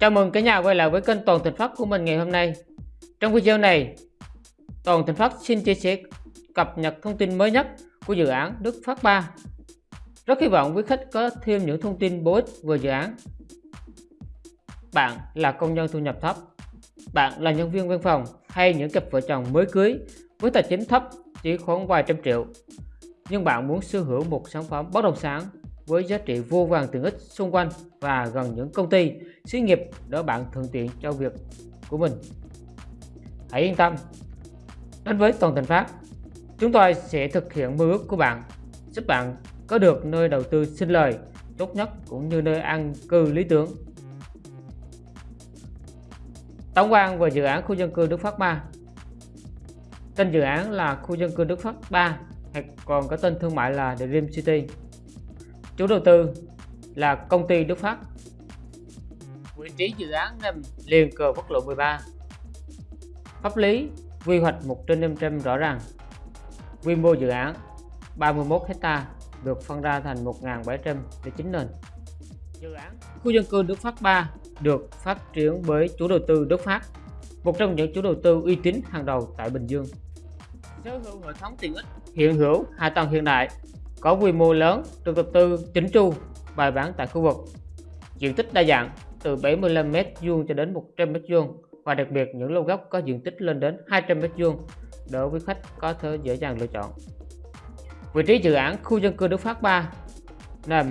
Chào mừng cả nhà quay lại với kênh Toàn Thịnh Phát của mình ngày hôm nay. Trong video này, Toàn Thịnh Phát xin chia sẻ cập nhật thông tin mới nhất của dự án Đức Phát 3. Rất hy vọng quý khách có thêm những thông tin bổ ích về dự án. Bạn là công nhân thu nhập thấp, bạn là nhân viên văn phòng hay những cặp vợ chồng mới cưới với tài chính thấp chỉ khoảng vài trăm triệu nhưng bạn muốn sở hữu một sản phẩm bất động sản với giá trị vô vàng tiện ích xung quanh và gần những công ty, xí nghiệp để bạn thuận tiện cho việc của mình. Hãy yên tâm, đến với Toàn Thành Phát, chúng tôi sẽ thực hiện mơ ước của bạn, giúp bạn có được nơi đầu tư sinh lời tốt nhất cũng như nơi an cư lý tưởng. Tổng quan về dự án khu dân cư Đức Phát 3 Tên dự án là khu dân cư Đức Phát 3 hay còn có tên thương mại là Dream City Chủ đầu tư là công ty Đức Phát. Vị trí dự án nằm liền cờ quốc lộ 13. Pháp lý quy hoạch 1 trên 500 rõ ràng. Quy mô dự án 31 hecta được phân ra thành 1.709 nền. Dự án khu dân cư Đức Phát 3 được phát triển bởi chủ đầu tư Đức Phát, một trong những chủ đầu tư uy tín hàng đầu tại Bình Dương. Sở hữu hệ thống tiện ích hiện hữu hạ tầng hiện đại có quy mô lớn được đầu tư chỉnh chu, bài bản tại khu vực. Diện tích đa dạng, từ 75m vuông cho đến 100m vuông và đặc biệt những lô gốc có diện tích lên đến 200m vuông để quý khách có thể dễ dàng lựa chọn. Vị trí dự án khu dân cư Đức Phát 3 nằm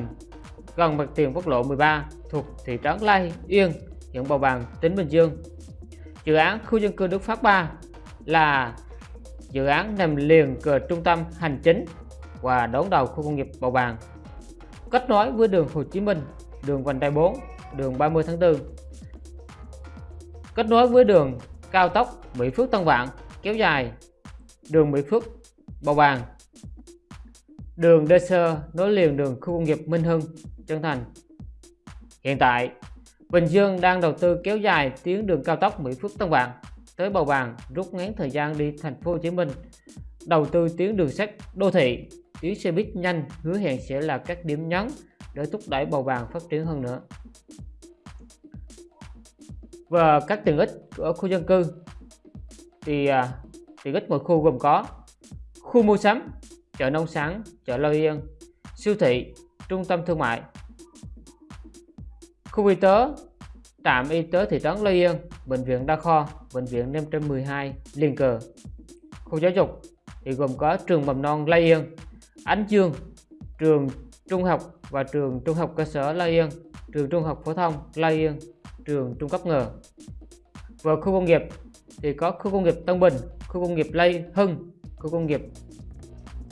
gần mặt tiền quốc lộ 13 thuộc thị trấn Lai Yên, huyện Bầu Bàng, tỉnh Bình Dương. Dự án khu dân cư Đức Phát 3 là dự án nằm liền cờ trung tâm hành chính và đón đầu khu công nghiệp Bầu Bàng. Kết nối với đường Hồ Chí Minh, đường vành đai 4, đường 30 tháng 4. Kết nối với đường cao tốc Mỹ Phước Tân Vạn kéo dài đường Mỹ Phước Bầu Bàng. Đường Đê Sơ nối liền đường khu công nghiệp Minh Hưng, Trân Thành. Hiện tại, Bình Dương đang đầu tư kéo dài tuyến đường cao tốc Mỹ Phước Tân Vạn tới Bầu Bàng rút ngắn thời gian đi thành phố Hồ Chí Minh đầu tư tuyến đường sắt đô thị tuyến xe buýt nhanh hứa hẹn sẽ là các điểm nhấn để thúc đẩy bầu bàn phát triển hơn nữa. Và các tiện ích ở khu dân cư. Thì à, tiện ích mỗi khu gồm có khu mua sắm chợ nông sản chợ Lâu Yên siêu thị trung tâm thương mại khu y tế trạm y tế thị trấn Lâu Yên bệnh viện đa khoa bệnh viện 512 liên cờ khu giáo dục thì gồm có trường mầm non Lai Yên. Ánh Dương, trường trung học và trường trung học cơ sở La Yên, trường trung học phổ thông La Yên, trường trung cấp ngờ. Và khu công nghiệp thì có khu công nghiệp Tân Bình, khu công nghiệp Lây Hưng, khu công nghiệp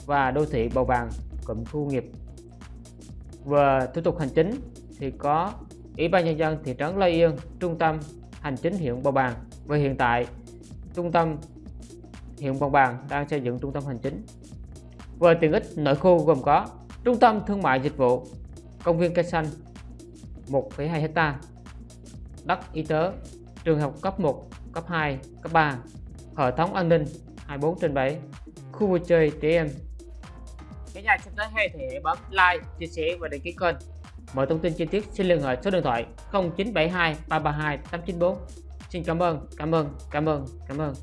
và đô thị Bầu Bàng, cụm khu công nghiệp. Và thủ tục hành chính thì có Ủy ban nhân dân thị trấn La Yên, trung tâm hành chính huyện Bầu Bàng và hiện tại trung tâm huyện Bầu Bàng đang xây dựng trung tâm hành chính về tiện ích nội khu gồm có trung tâm thương mại dịch vụ, công viên cây xanh 1,2 hecta, đất y tế, trường học cấp 1, cấp 2, cấp 3, hệ thống an ninh 24 trên 7, khu vui chơi trẻ em. Cả nhà xem tới hay thì hãy bấm like, chia sẻ và đăng ký kênh. Mọi thông tin chi tiết xin liên hệ số điện thoại 0972 332 894. Xin cảm ơn, cảm ơn, cảm ơn, cảm ơn.